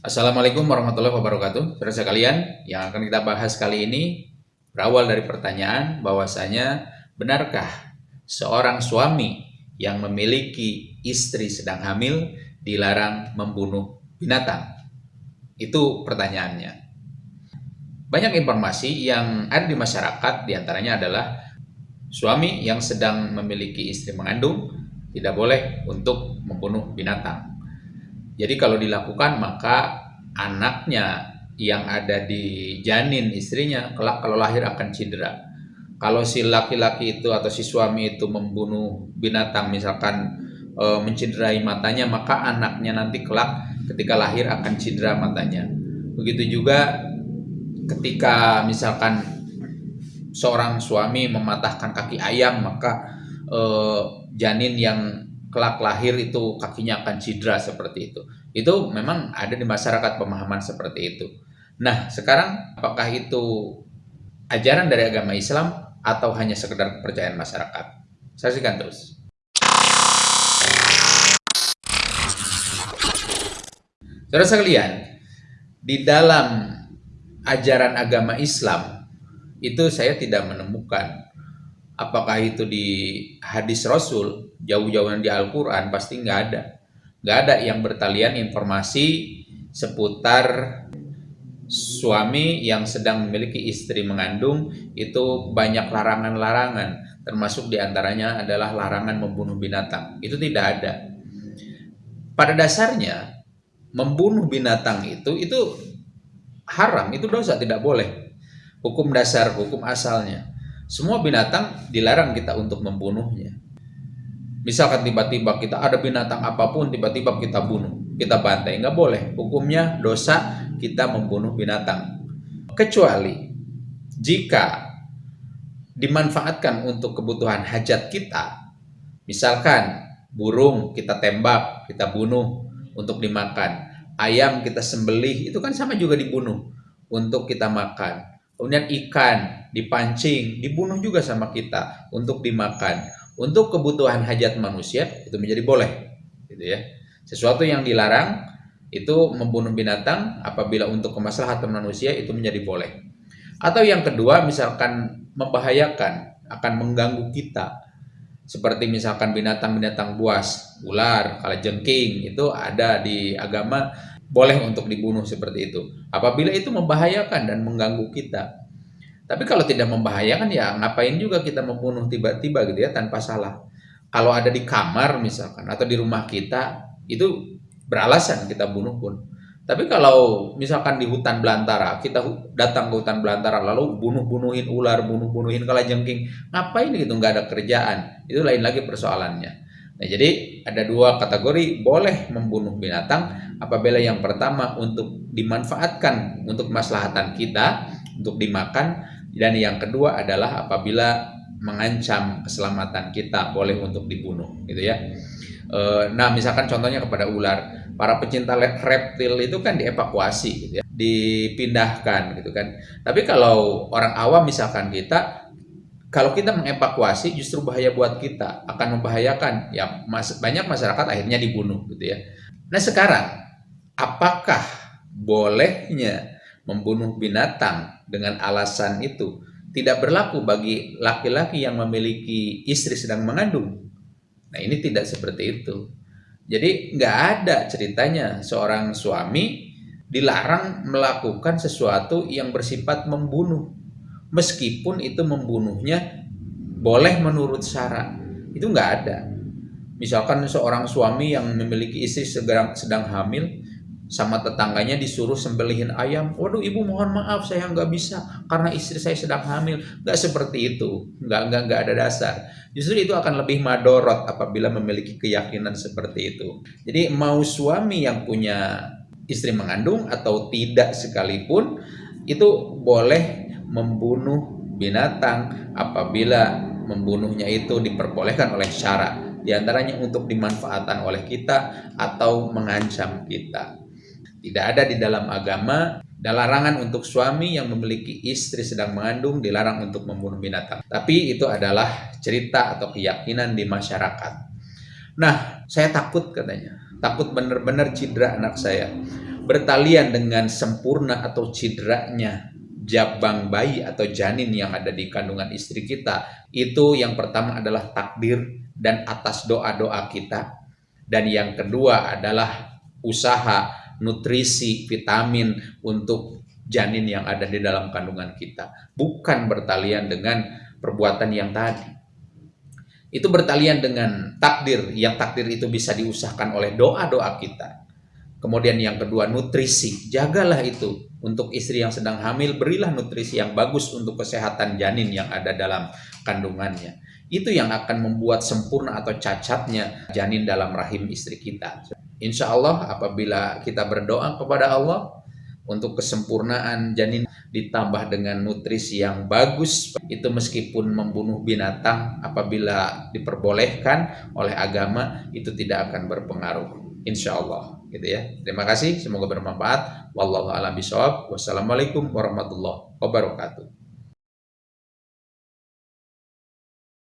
Assalamualaikum warahmatullahi wabarakatuh. Saudara sekalian, yang akan kita bahas kali ini berawal dari pertanyaan bahwasanya benarkah seorang suami yang memiliki istri sedang hamil dilarang membunuh binatang? Itu pertanyaannya. Banyak informasi yang ada di masyarakat di antaranya adalah suami yang sedang memiliki istri mengandung tidak boleh untuk membunuh binatang jadi kalau dilakukan maka anaknya yang ada di janin istrinya kelak kalau lahir akan cedera. Kalau si laki-laki itu atau si suami itu membunuh binatang misalkan e, mencederai matanya maka anaknya nanti kelak ketika lahir akan cedera matanya. Begitu juga ketika misalkan seorang suami mematahkan kaki ayam maka e, janin yang kelak lahir itu kakinya akan cedera seperti itu. Itu memang ada di masyarakat pemahaman seperti itu. Nah, sekarang apakah itu ajaran dari agama Islam atau hanya sekedar kepercayaan masyarakat? Saksikan terus. Saudara sekalian, di dalam ajaran agama Islam itu saya tidak menemukan apakah itu di hadis Rasul jauh-jauhan di Al-Quran pasti nggak ada. Nggak ada yang bertalian informasi seputar suami yang sedang memiliki istri mengandung itu banyak larangan-larangan. Termasuk di antaranya adalah larangan membunuh binatang. Itu tidak ada. Pada dasarnya membunuh binatang itu itu haram itu dosa tidak boleh. Hukum dasar hukum asalnya semua binatang dilarang kita untuk membunuhnya. Misalkan tiba-tiba kita ada binatang apa pun, tiba-tiba kita bunuh, kita bantai, nggak boleh. Hukumnya dosa kita membunuh binatang. Kecuali jika dimanfaatkan untuk kebutuhan hajat kita, misalkan burung kita tembak, kita bunuh untuk dimakan, ayam kita sembelih, itu kan sama juga dibunuh untuk kita makan. Kemudian ikan dipancing, dibunuh juga sama kita untuk dimakan. Untuk kebutuhan hajat manusia itu menjadi boleh, gitu ya. Sesuatu yang dilarang itu membunuh binatang apabila untuk kemaslahatan manusia itu menjadi boleh. Atau yang kedua misalkan membahayakan, akan mengganggu kita. Seperti misalkan binatang-binatang buas, ular, kalajengking itu ada di agama boleh untuk dibunuh seperti itu. Apabila itu membahayakan dan mengganggu kita, tapi kalau tidak membahayakan ya ngapain juga kita membunuh tiba-tiba gitu ya tanpa salah. Kalau ada di kamar misalkan atau di rumah kita itu beralasan kita bunuh pun. Tapi kalau misalkan di hutan belantara, kita datang ke hutan belantara lalu bunuh-bunuhin ular, bunuh-bunuhin kalajengking, ngapain gitu nggak ada kerjaan? Itu lain lagi persoalannya. Nah, jadi ada dua kategori boleh membunuh binatang apabila yang pertama untuk dimanfaatkan untuk kemaslahatan kita untuk dimakan dan yang kedua adalah apabila mengancam keselamatan kita boleh untuk dibunuh gitu ya. E, nah, misalkan contohnya kepada ular, para pecinta reptil itu kan dievakuasi gitu ya, dipindahkan gitu kan. Tapi kalau orang awam misalkan kita kalau kita mengevakuasi justru bahaya buat kita, akan membahayakan. Ya, mas, banyak masyarakat akhirnya dibunuh gitu ya. Nah, sekarang apakah bolehnya membunuh binatang dengan alasan itu tidak berlaku bagi laki-laki yang memiliki istri sedang mengandung. Nah ini tidak seperti itu. Jadi nggak ada ceritanya seorang suami dilarang melakukan sesuatu yang bersifat membunuh. Meskipun itu membunuhnya boleh menurut syarat. Itu nggak ada. Misalkan seorang suami yang memiliki istri sedang, sedang hamil, sama tetangganya disuruh sembelihin ayam. Waduh ibu mohon maaf saya nggak bisa karena istri saya sedang hamil. Nggak seperti itu, nggak nggak nggak ada dasar. Justru itu akan lebih madorot apabila memiliki keyakinan seperti itu. Jadi mau suami yang punya istri mengandung atau tidak sekalipun itu boleh membunuh binatang apabila membunuhnya itu diperbolehkan oleh syarat di antaranya untuk dimanfaatkan oleh kita atau mengancam kita. Tidak ada di dalam agama dan larangan untuk suami yang memiliki istri sedang mengandung dilarang untuk membunuh binatang. Tapi itu adalah cerita atau keyakinan di masyarakat. Nah, saya takut katanya. Takut benar-benar cedera anak saya. bertalian dengan sempurna atau cederanya jabang bayi atau janin yang ada di kandungan istri kita itu yang pertama adalah takdir dan atas doa-doa kita. Dan yang kedua adalah usaha nutrisi vitamin untuk janin yang ada di dalam kandungan kita. Bukan bertalian dengan perbuatan yang tadi. Itu bertalian dengan takdir. Yang takdir itu bisa diusahakan oleh doa-doa kita kemudian yang kedua nutrisi. Jagalah itu untuk istri yang sedang hamil berilah nutrisi yang bagus untuk kesehatan janin yang ada dalam kandungannya. Itu yang akan membuat sempurna atau cacatnya janin dalam rahim istri kita. Insya Allah apabila kita berdoa kepada Allah untuk kesempurnaan janin ditambah dengan nutrisi yang bagus itu meskipun membunuh binatang apabila diperbolehkan oleh agama itu tidak akan berpengaruh insya Allah gitu ya. Terima kasih semoga bermanfaat. Wallahu a'lam bishawab. Wassalamualaikum warahmatullahi wabarakatuh